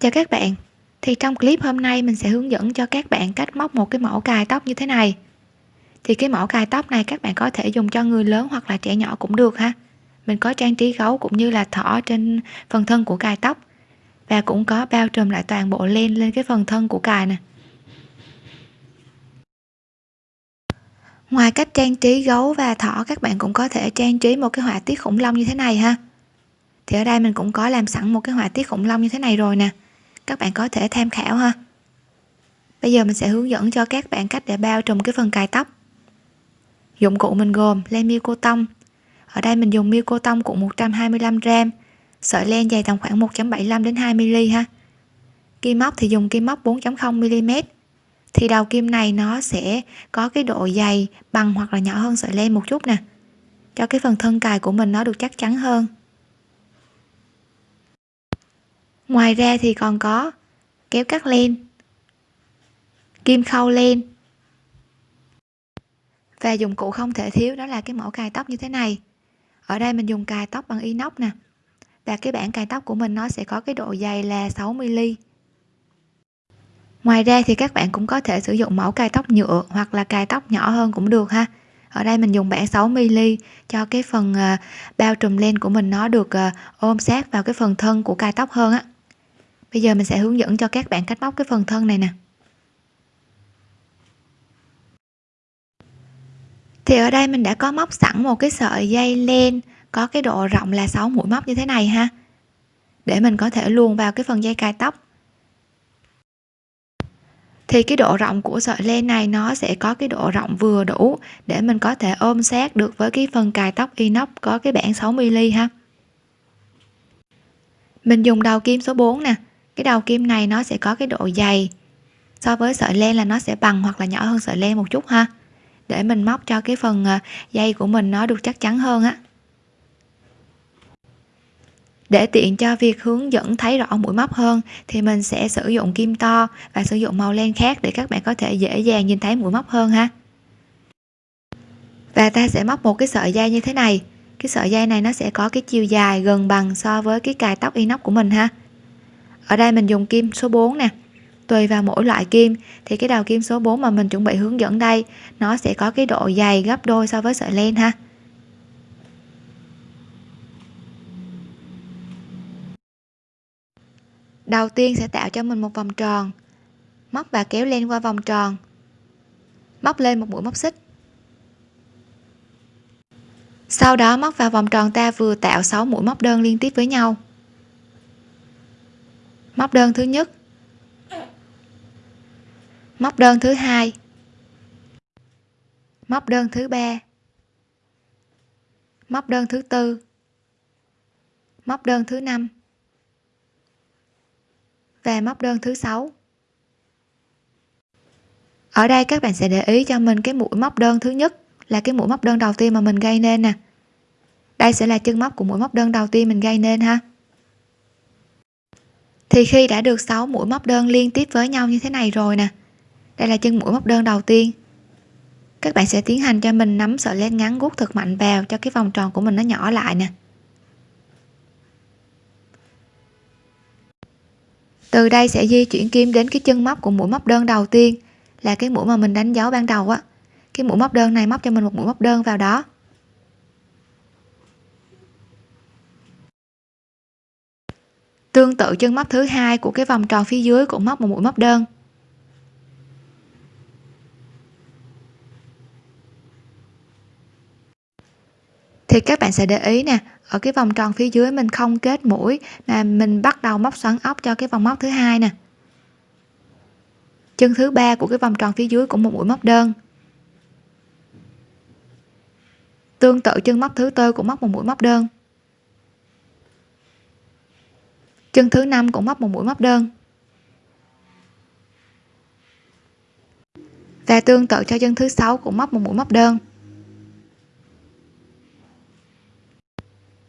Chào các bạn. Thì trong clip hôm nay mình sẽ hướng dẫn cho các bạn cách móc một cái mẫu cài tóc như thế này. Thì cái mẫu cài tóc này các bạn có thể dùng cho người lớn hoặc là trẻ nhỏ cũng được ha. Mình có trang trí gấu cũng như là thỏ trên phần thân của cài tóc. Và cũng có bao trùm lại toàn bộ len lên cái phần thân của cài nè. Ngoài cách trang trí gấu và thỏ, các bạn cũng có thể trang trí một cái họa tiết khủng long như thế này ha. Thì ở đây mình cũng có làm sẵn một cái họa tiết khủng long như thế này rồi nè các bạn có thể tham khảo ha. Bây giờ mình sẽ hướng dẫn cho các bạn cách để bao trùm cái phần cài tóc. Dụng cụ mình gồm len miêu cô tông. Ở đây mình dùng miêu cô tông cũng 125 gram, sợi len dài tầm khoảng 1.75 đến 2 mm ha. Kim móc thì dùng kim móc 4.0 mm thì đầu kim này nó sẽ có cái độ dày bằng hoặc là nhỏ hơn sợi len một chút nè. Cho cái phần thân cài của mình nó được chắc chắn hơn. Ngoài ra thì còn có kéo cắt len, kim khâu len. Và dụng cụ không thể thiếu đó là cái mẫu cài tóc như thế này. Ở đây mình dùng cài tóc bằng inox nè. Và cái bản cài tóc của mình nó sẽ có cái độ dày là 60mm ngoài ra thì các bạn cũng có thể sử dụng mẫu cài tóc nhựa hoặc là cài tóc nhỏ hơn cũng được ha. Ở đây mình dùng bản 6 mm cho cái phần à, bao trùm len của mình nó được à, ôm sát vào cái phần thân của cài tóc hơn á bây giờ mình sẽ hướng dẫn cho các bạn cách móc cái phần thân này nè. Thì ở đây mình đã có móc sẵn một cái sợi dây len, có cái độ rộng là 6 mũi móc như thế này ha. Để mình có thể luồn vào cái phần dây cài tóc. Thì cái độ rộng của sợi len này nó sẽ có cái độ rộng vừa đủ để mình có thể ôm sát được với cái phần cài tóc inox có cái bản 6 mm ha. Mình dùng đầu kim số 4 nè cái đầu kim này nó sẽ có cái độ dày. So với sợi len là nó sẽ bằng hoặc là nhỏ hơn sợi len một chút ha. Để mình móc cho cái phần ờ, dây của mình nó được chắc chắn hơn á. Để tiện cho việc hướng dẫn thấy rõ mũi móc hơn thì mình sẽ sử dụng kim to và sử dụng màu len khác để các bạn có thể dễ dàng nhìn thấy mũi móc hơn ha. Và ta sẽ móc một cái sợi dây như thế này. Cái sợi dây này nó sẽ có cái chiều dài gần bằng so với cái cài tóc inox của mình ha ở đây mình dùng kim số 4 nè. Tùy vào mỗi loại kim, thì cái đầu kim số 4 mà mình chuẩn bị hướng dẫn đây, nó sẽ có cái độ dày gấp đôi so với sợi len ha. Đầu tiên sẽ tạo cho mình một vòng tròn. Móc và kéo len qua vòng tròn. Móc lên một mũi móc xích. Sau đó móc vào vòng tròn ta vừa tạo 6 mũi móc đơn liên tiếp với nhau móc đơn thứ nhất. Móc đơn thứ hai. Móc đơn thứ ba. Móc đơn thứ tư. Móc đơn thứ năm. Và móc đơn thứ sáu. Ở đây các bạn sẽ để ý cho mình cái mũi móc đơn thứ nhất là cái mũi móc đơn đầu tiên mà mình gây nên nè. Đây sẽ là chân móc của mũi móc đơn đầu tiên mình gây nên ha thì khi đã được 6 mũi móc đơn liên tiếp với nhau như thế này rồi nè. Đây là chân mũi móc đơn đầu tiên. Các bạn sẽ tiến hành cho mình nắm sợi len ngắn gút thật mạnh vào cho cái vòng tròn của mình nó nhỏ lại nè. Từ đây sẽ di chuyển kim đến cái chân móc của mũi móc đơn đầu tiên, là cái mũi mà mình đánh dấu ban đầu á. Cái mũi móc đơn này móc cho mình một mũi móc đơn vào đó. Tương tự chân móc thứ hai của cái vòng tròn phía dưới cũng móc một mũi móc đơn. Thì các bạn sẽ để ý nè, ở cái vòng tròn phía dưới mình không kết mũi mà mình bắt đầu móc xoắn ốc cho cái vòng móc thứ hai nè. Chân thứ ba của cái vòng tròn phía dưới cũng một mũi móc đơn. Tương tự chân móc thứ tư cũng móc một mũi móc đơn. Chân thứ năm cũng móc một mũi móc đơn. Và tương tự cho chân thứ sáu cũng móc một mũi móc đơn.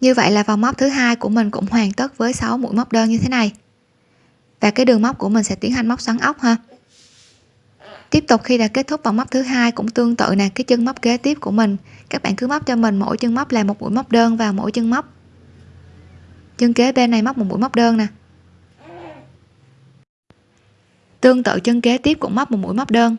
Như vậy là vòng móc thứ hai của mình cũng hoàn tất với 6 mũi móc đơn như thế này. Và cái đường móc của mình sẽ tiến hành móc xoắn ốc ha. Tiếp tục khi đã kết thúc vòng móc thứ hai cũng tương tự nè, cái chân móc kế tiếp của mình. Các bạn cứ móc cho mình mỗi chân móc là một mũi móc đơn vào mỗi chân móc chân kế bên này móc một mũi móc đơn nè. Tương tự chân kế tiếp cũng móc một mũi móc đơn.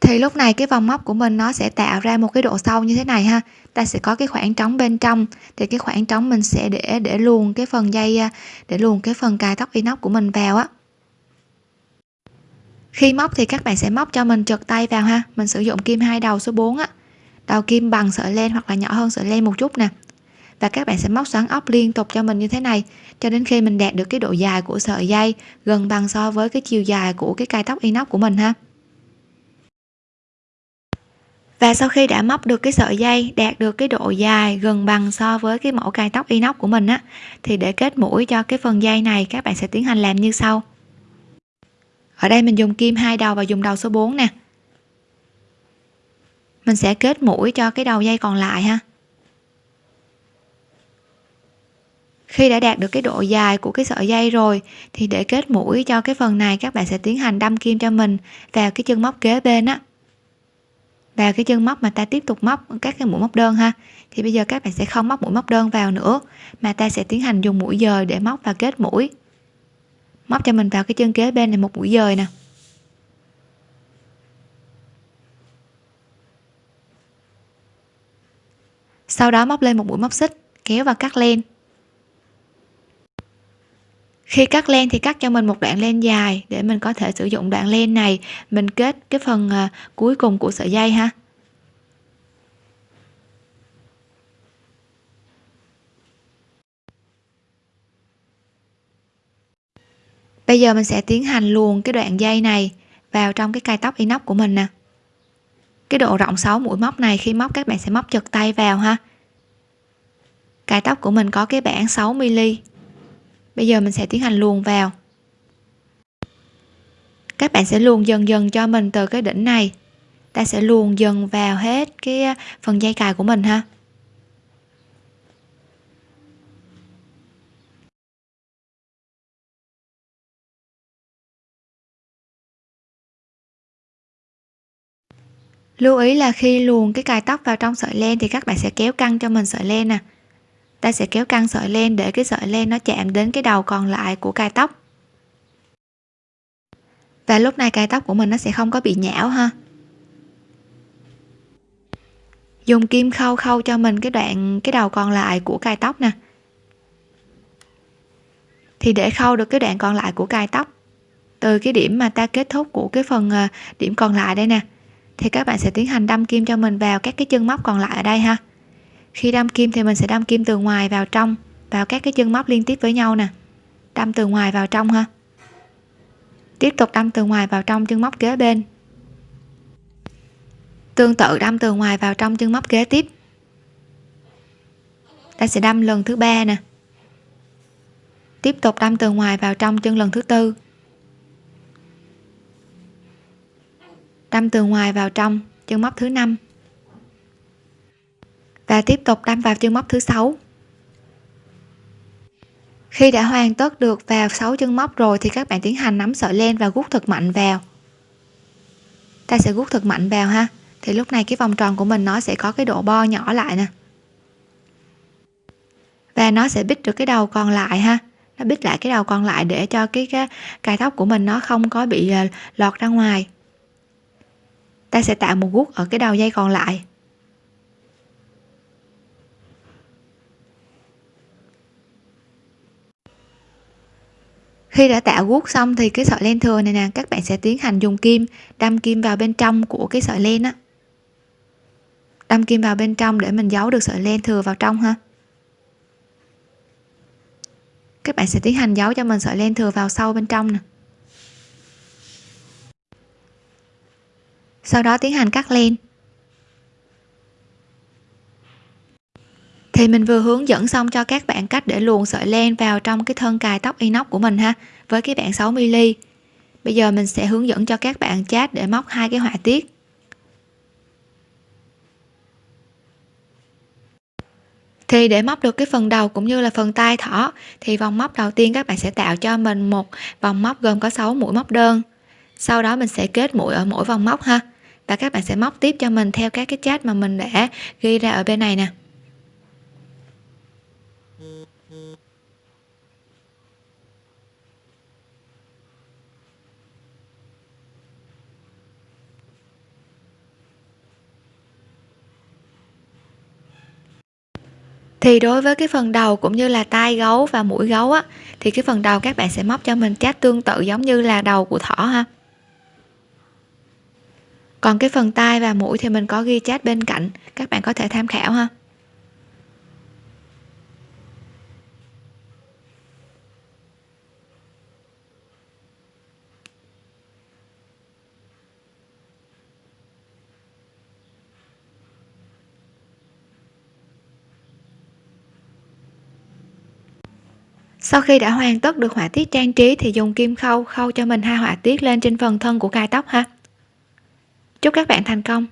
Thì lúc này cái vòng móc của mình nó sẽ tạo ra một cái độ sâu như thế này ha. Ta sẽ có cái khoảng trống bên trong. Thì cái khoảng trống mình sẽ để để luồn cái phần dây à, để luồn cái phần cài tóc inox của mình vào á khi móc thì các bạn sẽ móc cho mình trượt tay vào ha. Mình sử dụng kim hai đầu số 4 á. Đầu kim bằng sợi len hoặc là nhỏ hơn sợi len một chút nè. Và các bạn sẽ móc xoắn ốc liên tục cho mình như thế này, cho đến khi mình đạt được cái độ dài của sợi dây gần bằng so với cái chiều dài của cái cài tóc inox của mình ha. Và sau khi đã móc được cái sợi dây, đạt được cái độ dài gần bằng so với cái mẫu cài tóc inox của mình á, thì để kết mũi cho cái phần dây này, các bạn sẽ tiến hành làm như sau ở đây mình dùng kim hai đầu và dùng đầu số 4 nè. Mình sẽ kết mũi cho cái đầu dây còn lại ha. Khi đã đạt được cái độ dài của cái sợi dây rồi, thì để kết mũi cho cái phần này, các bạn sẽ tiến hành đâm kim cho mình vào cái chân móc kế bên á. Vào cái chân móc mà ta tiếp tục móc các cái mũi móc đơn ha. Thì bây giờ các bạn sẽ không móc mũi móc đơn vào nữa, mà ta sẽ tiến hành dùng mũi dời để móc và kết mũi móc cho mình vào cái chân kế bên này một mũi dời nè. Sau đó móc lên một mũi móc xích, kéo và cắt len. Khi cắt len thì cắt cho mình một đoạn len dài để mình có thể sử dụng đoạn len này. Mình kết cái phần à, cuối cùng của sợi dây ha. Bây giờ mình sẽ tiến hành luồn cái đoạn dây này vào trong cái cài tóc inox của mình nè. Cái độ rộng 6 mũi móc này, khi móc các bạn sẽ móc chật tay vào ha. Cài tóc của mình có cái bảng 6 mm bây giờ mình sẽ tiến hành luồn vào. Các bạn sẽ luồn dần dần cho mình từ cái đỉnh này. Ta sẽ luồn dần vào hết cái phần dây cài của mình ha. Lưu ý là khi luồn cái cài tóc vào trong sợi len thì các bạn sẽ kéo căng cho mình sợi len nè. Ta sẽ kéo căng sợi len để cái sợi len nó chạm đến cái đầu còn lại của cài tóc. Và lúc này cài tóc của mình nó sẽ không có bị nhão ha. Dùng kim khâu khâu cho mình cái đoạn, cái đầu còn lại của cài tóc nè. Thì để khâu được cái đoạn còn lại của cài tóc, từ cái điểm mà ta kết thúc của cái phần à, điểm còn lại đây nè thì các bạn sẽ tiến hành đâm kim cho mình vào các cái chân móc còn lại ở đây ha. Khi đâm kim thì mình sẽ đâm kim từ ngoài vào trong, vào các cái chân móc liên tiếp với nhau nè. Đâm từ ngoài vào trong ha. Tiếp tục đâm từ ngoài vào trong chân móc kế bên. Tương tự đâm từ ngoài vào trong chân móc kế tiếp. Ta sẽ đâm lần thứ ba nè. Tiếp tục đâm từ ngoài vào trong chân lần thứ tư. Đâm từ ngoài vào trong chân móc thứ năm. Và tiếp tục đâm vào chân móc thứ sáu. Khi đã hoàn tất được vào 6 chân móc rồi thì các bạn tiến hành nắm sợi len và gút thật mạnh vào. Ta sẽ gút thật mạnh vào ha. Thì lúc này cái vòng tròn của mình nó sẽ có cái độ bo nhỏ lại nè. Và nó sẽ bít được cái đầu còn lại ha. Nó bít lại cái đầu còn lại để cho cái, cái cài tóc của mình nó không có bị à, lọt ra ngoài ta sẽ tạo một gút ở cái đầu dây còn lại. Khi đã tạo guốc xong thì cái sợi len thừa này nè, các bạn sẽ tiến hành dùng kim, đâm kim vào bên trong của cái sợi len á. Đâm kim vào bên trong để mình giấu được sợi len thừa vào trong ha. Các bạn sẽ tiến hành giấu cho mình sợi len thừa vào sâu bên trong nè. Sau đó tiến hành cắt len. Thì mình vừa hướng dẫn xong cho các bạn cách để luồn sợi len vào trong cái thân cài tóc inox của mình ha, với cái bạn 6 mm bây giờ mình sẽ hướng dẫn cho các bạn chat để móc hai cái họa tiết. Thì để móc được cái phần đầu cũng như là phần tay thỏ, thì vòng móc đầu tiên các bạn sẽ tạo cho mình một vòng móc gồm có 6 mũi móc đơn sau đó mình sẽ kết mũi ở mỗi vòng móc ha. Và các bạn sẽ móc tiếp cho mình theo các cái chat mà mình đã ghi ra ở bên này nè. Thì đối với cái phần đầu cũng như là tai gấu và mũi gấu á, thì cái phần đầu các bạn sẽ móc cho mình chat tương tự giống như là đầu của thỏ ha còn cái phần tai và mũi thì mình có ghi chat bên cạnh. Các bạn có thể tham khảo ha. Sau khi đã hoàn tất được họa tiết trang trí thì dùng kim khâu khâu cho mình hai họa tiết lên trên phần thân của cài tóc ha chúc các bạn thành công.